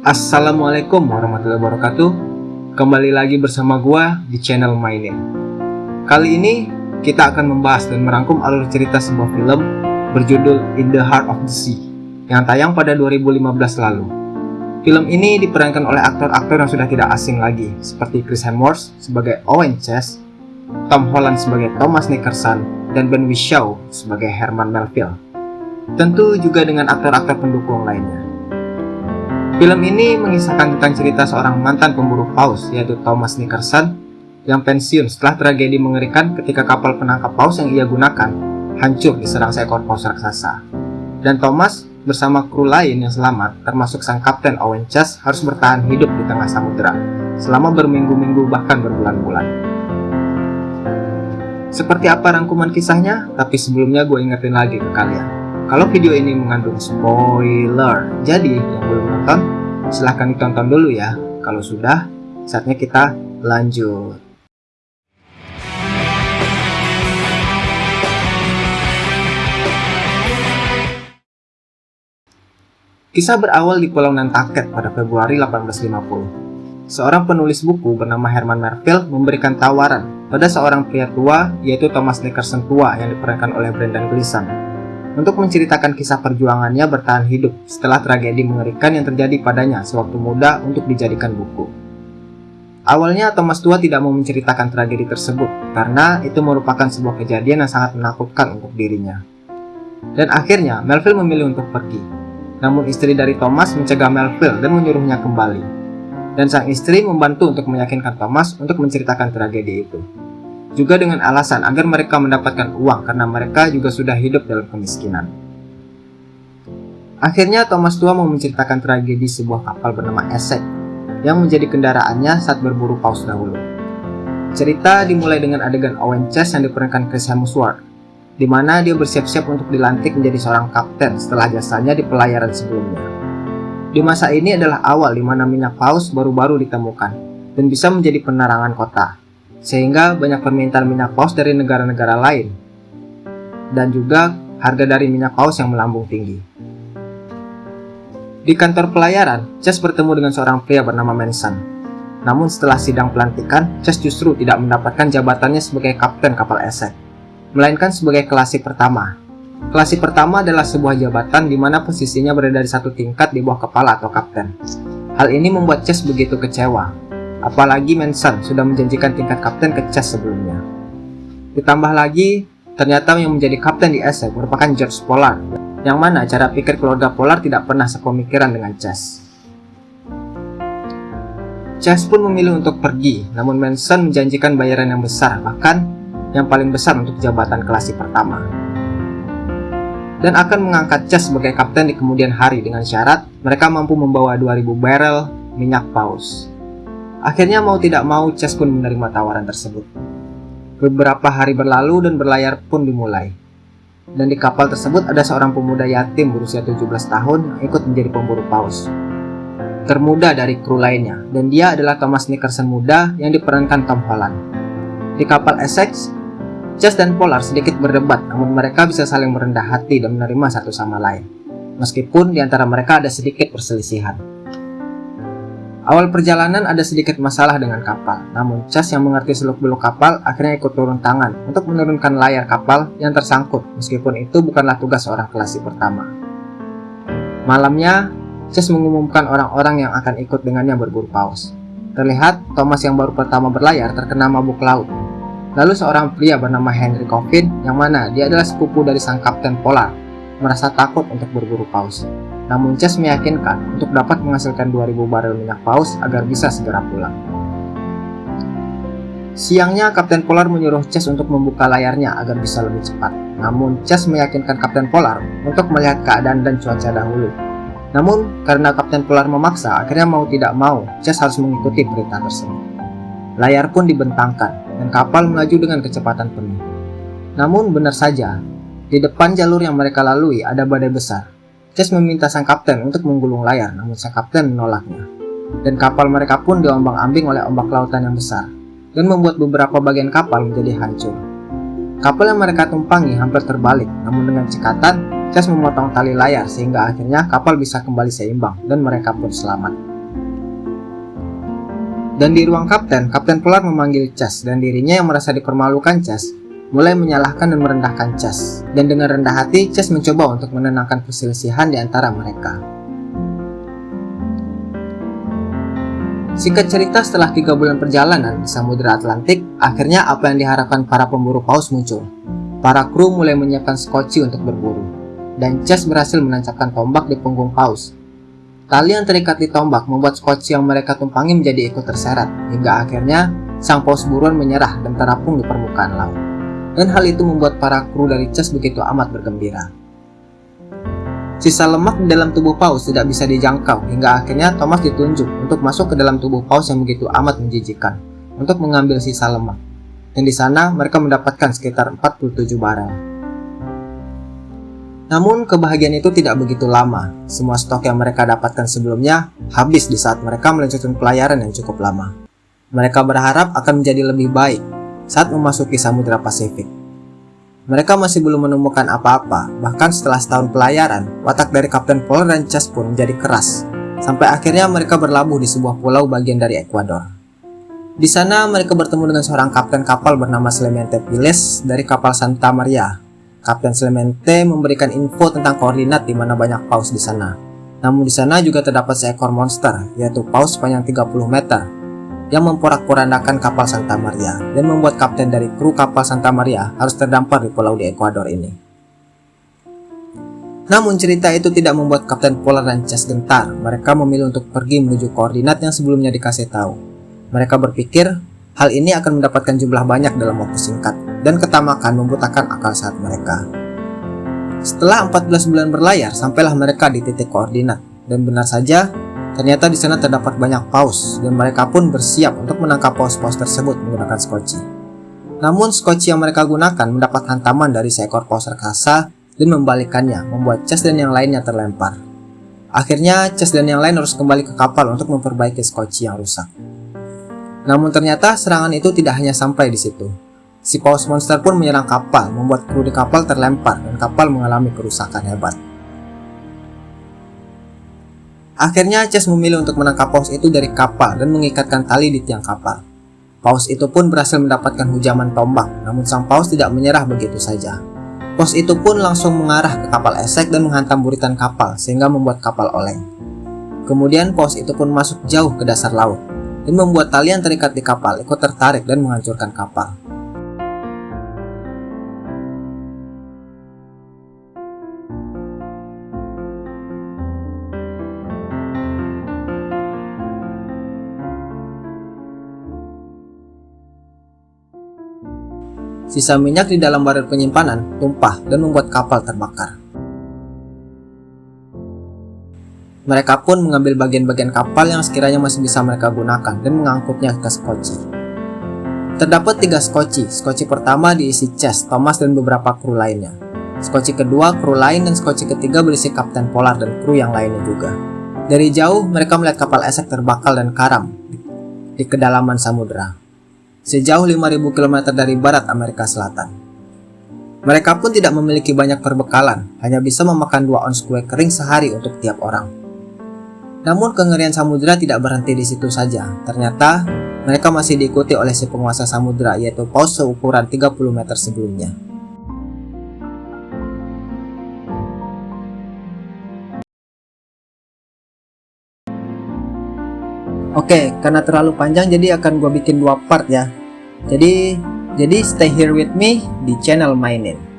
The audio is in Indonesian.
Assalamualaikum warahmatullahi wabarakatuh. Kembali lagi bersama gua di channel Mainin. Kali ini kita akan membahas dan merangkum alur cerita sebuah film berjudul In the Heart of the Sea yang tayang pada 2015 lalu. Film ini diperankan oleh aktor-aktor yang sudah tidak asing lagi seperti Chris Hemsworth sebagai Owen Chess Tom Holland sebagai Thomas Nickerson dan Ben Whishaw sebagai Herman Melville. Tentu juga dengan aktor-aktor pendukung lainnya Film ini mengisahkan tentang cerita seorang mantan pemburu paus yaitu Thomas Nickerson yang pensiun setelah tragedi mengerikan ketika kapal penangkap paus yang ia gunakan hancur diserang seekor paus raksasa. Dan Thomas bersama kru lain yang selamat termasuk sang kapten Owen Chase harus bertahan hidup di tengah samudera selama berminggu-minggu bahkan berbulan-bulan. Seperti apa rangkuman kisahnya? Tapi sebelumnya gue ingetin lagi ke kalian kalau video ini mengandung spoiler, jadi yang belum nonton, silahkan ditonton dulu ya. Kalau sudah, saatnya kita lanjut. Kisah berawal di Pulau Nantucket pada Februari 1850. Seorang penulis buku bernama Herman Melville memberikan tawaran pada seorang pria tua yaitu Thomas Nickerson tua yang diperankan oleh Brendan Gleeson untuk menceritakan kisah perjuangannya bertahan hidup setelah tragedi mengerikan yang terjadi padanya sewaktu muda untuk dijadikan buku. Awalnya Thomas tua tidak mau menceritakan tragedi tersebut karena itu merupakan sebuah kejadian yang sangat menakutkan untuk dirinya. Dan akhirnya Melville memilih untuk pergi. Namun istri dari Thomas mencegah Melville dan menyuruhnya kembali. Dan sang istri membantu untuk meyakinkan Thomas untuk menceritakan tragedi itu juga dengan alasan agar mereka mendapatkan uang karena mereka juga sudah hidup dalam kemiskinan. Akhirnya Thomas tua mau menceritakan tragedi sebuah kapal bernama Essex yang menjadi kendaraannya saat berburu paus dahulu. Cerita dimulai dengan adegan Owen Chase yang diperankan Chris Hemsworth, di mana dia bersiap-siap untuk dilantik menjadi seorang kapten setelah jasanya di pelayaran sebelumnya. Di masa ini adalah awal di mana minyak paus baru-baru ditemukan dan bisa menjadi penerangan kota sehingga banyak permintaan minyak paus dari negara-negara lain dan juga harga dari minyak paus yang melambung tinggi. Di kantor pelayaran, Chess bertemu dengan seorang pria bernama Manson. Namun setelah sidang pelantikan, Chess justru tidak mendapatkan jabatannya sebagai kapten kapal Essex, melainkan sebagai kelasi pertama. Kelasi pertama adalah sebuah jabatan di mana posisinya berada di satu tingkat di bawah kepala atau kapten. Hal ini membuat Chess begitu kecewa, Apalagi Manson sudah menjanjikan tingkat kapten ke Chess sebelumnya. Ditambah lagi, ternyata yang menjadi kapten di Essex merupakan George Pollard, yang mana cara pikir keluarga Pollard tidak pernah sepemikiran dengan Chess. Chess pun memilih untuk pergi, namun Manson menjanjikan bayaran yang besar, bahkan yang paling besar untuk jabatan kelasi pertama. Dan akan mengangkat Chess sebagai kapten di kemudian hari dengan syarat mereka mampu membawa 2000 barrel minyak paus. Akhirnya mau tidak mau Chess pun menerima tawaran tersebut. Beberapa hari berlalu dan berlayar pun dimulai. Dan di kapal tersebut ada seorang pemuda yatim berusia 17 tahun yang ikut menjadi pemburu paus. Termuda dari kru lainnya, dan dia adalah Thomas Nickerson muda yang diperankan Tom Holland. Di kapal Essex, Chess dan Polar sedikit berdebat, namun mereka bisa saling merendah hati dan menerima satu sama lain. Meskipun di antara mereka ada sedikit perselisihan. Awal perjalanan ada sedikit masalah dengan kapal, namun Chas yang mengerti seluk-beluk kapal akhirnya ikut turun tangan untuk menurunkan layar kapal yang tersangkut meskipun itu bukanlah tugas seorang kelasi pertama. Malamnya, Chas mengumumkan orang-orang yang akan ikut dengannya berburu paus. Terlihat Thomas yang baru pertama berlayar terkena mabuk laut. Lalu seorang pria bernama Henry Coffin yang mana dia adalah sepupu dari sang kapten polar merasa takut untuk berburu paus. Namun Chess meyakinkan untuk dapat menghasilkan 2000 barel minyak paus agar bisa segera pulang. Siangnya Kapten Polar menyuruh Chess untuk membuka layarnya agar bisa lebih cepat. Namun Chess meyakinkan Kapten Polar untuk melihat keadaan dan cuaca dahulu. Namun karena Kapten Polar memaksa, akhirnya mau tidak mau Chess harus mengikuti perintah tersebut. Layar pun dibentangkan dan kapal melaju dengan kecepatan penuh. Namun benar saja, di depan jalur yang mereka lalui ada badai besar Chess meminta sang kapten untuk menggulung layar, namun sang kapten menolaknya. Dan kapal mereka pun diombang-ambing oleh ombak lautan yang besar, dan membuat beberapa bagian kapal menjadi hancur. Kapal yang mereka tumpangi hampir terbalik, namun dengan cekatan, Chess memotong tali layar sehingga akhirnya kapal bisa kembali seimbang dan mereka pun selamat. Dan di ruang kapten, Kapten Polar memanggil Chas dan dirinya yang merasa dipermalukan Chas mulai menyalahkan dan merendahkan Chas. Dan dengan rendah hati, Chas mencoba untuk menenangkan perselisihan di antara mereka. Singkat cerita setelah tiga bulan perjalanan di Samudra Atlantik, akhirnya apa yang diharapkan para pemburu paus muncul. Para kru mulai menyiapkan skoci untuk berburu, dan Chas berhasil menancapkan tombak di punggung paus Tali yang terikat di tombak membuat skoci yang mereka tumpangi menjadi ikut terseret, hingga akhirnya sang paus buruan menyerah dan terapung di permukaan laut. Dan hal itu membuat para kru dari Chess begitu amat bergembira. Sisa lemak di dalam tubuh paus tidak bisa dijangkau, hingga akhirnya Thomas ditunjuk untuk masuk ke dalam tubuh paus yang begitu amat menjijikan, untuk mengambil sisa lemak. Dan di sana mereka mendapatkan sekitar 47 barel. Namun kebahagiaan itu tidak begitu lama. Semua stok yang mereka dapatkan sebelumnya habis di saat mereka melanjutkan pelayaran yang cukup lama. Mereka berharap akan menjadi lebih baik saat memasuki Samudra Pasifik. Mereka masih belum menemukan apa-apa, bahkan setelah setahun pelayaran, watak dari Kapten Polar dan Chas pun menjadi keras, sampai akhirnya mereka berlabuh di sebuah pulau bagian dari Ekuador. Di sana mereka bertemu dengan seorang kapten kapal bernama Clemente Piles dari kapal Santa Maria Kapten Clemente memberikan info tentang koordinat di mana banyak paus di sana. Namun di sana juga terdapat seekor monster, yaitu paus sepanjang 30 meter, yang memporak-porandakan kapal Santa Maria dan membuat kapten dari kru kapal Santa Maria harus terdampar di pulau di Ekuador ini. Namun cerita itu tidak membuat Kapten Polar dan Chess gentar. Mereka memilih untuk pergi menuju koordinat yang sebelumnya dikasih tahu. Mereka berpikir hal ini akan mendapatkan jumlah banyak dalam waktu singkat dan ketamakan membutakan akal saat mereka. Setelah 14 bulan berlayar, sampailah mereka di titik koordinat. Dan benar saja, ternyata di sana terdapat banyak paus, dan mereka pun bersiap untuk menangkap paus-paus tersebut menggunakan skoci. Namun skoci yang mereka gunakan mendapat hantaman dari seekor paus raksasa dan membalikannya, membuat Chess dan yang lainnya terlempar. Akhirnya, Chess dan yang lain harus kembali ke kapal untuk memperbaiki skoci yang rusak. Namun ternyata serangan itu tidak hanya sampai di situ. Si paus monster pun menyerang kapal, membuat kru di kapal terlempar dan kapal mengalami kerusakan hebat. Akhirnya Chess memilih untuk menangkap paus itu dari kapal dan mengikatkan tali di tiang kapal. Paus itu pun berhasil mendapatkan hujaman tombak, namun sang paus tidak menyerah begitu saja. Paus itu pun langsung mengarah ke kapal esek dan menghantam buritan kapal sehingga membuat kapal oleng. Kemudian paus itu pun masuk jauh ke dasar laut dan membuat tali yang terikat di kapal ikut tertarik dan menghancurkan kapal. Sisa minyak di dalam baret penyimpanan tumpah dan membuat kapal terbakar. Mereka pun mengambil bagian-bagian kapal yang sekiranya masih bisa mereka gunakan dan mengangkutnya ke skoci. Terdapat tiga skoci, skoci pertama diisi Chess, Thomas, dan beberapa kru lainnya. Skoci kedua, kru lain, dan skoci ketiga berisi Kapten Polar dan kru yang lainnya juga. Dari jauh, mereka melihat kapal esek terbakar dan karam di kedalaman samudera sejauh 5000 km dari barat Amerika Selatan. Mereka pun tidak memiliki banyak perbekalan, hanya bisa memakan dua ons kue kering sehari untuk tiap orang. Namun kengerian samudera tidak berhenti di situ saja. Ternyata mereka masih diikuti oleh si penguasa samudera yaitu paus seukuran 30 meter sebelumnya. Oke, karena terlalu panjang jadi akan gue bikin dua part ya. Jadi jadi stay here with me di channel mainin.